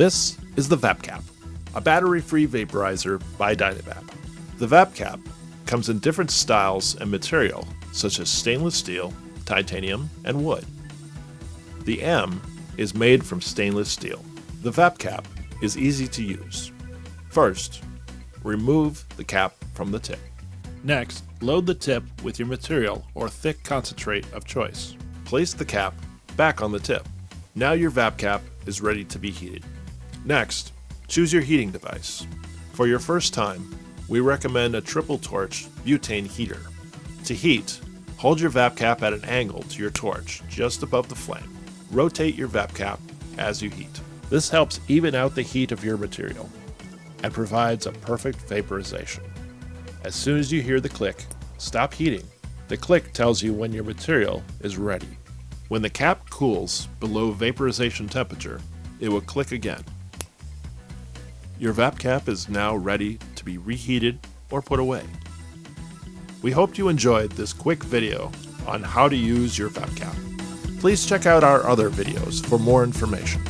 This is the VapCap, a battery-free vaporizer by Dynavap. The VapCap comes in different styles and material, such as stainless steel, titanium, and wood. The M is made from stainless steel. The VapCap is easy to use. First, remove the cap from the tip. Next, load the tip with your material or thick concentrate of choice. Place the cap back on the tip. Now your VapCap is ready to be heated. Next, choose your heating device. For your first time, we recommend a triple torch butane heater. To heat, hold your VapCap at an angle to your torch just above the flame. Rotate your VapCap as you heat. This helps even out the heat of your material and provides a perfect vaporization. As soon as you hear the click, stop heating. The click tells you when your material is ready. When the cap cools below vaporization temperature, it will click again. Your VapCap is now ready to be reheated or put away. We hope you enjoyed this quick video on how to use your VapCap. Please check out our other videos for more information.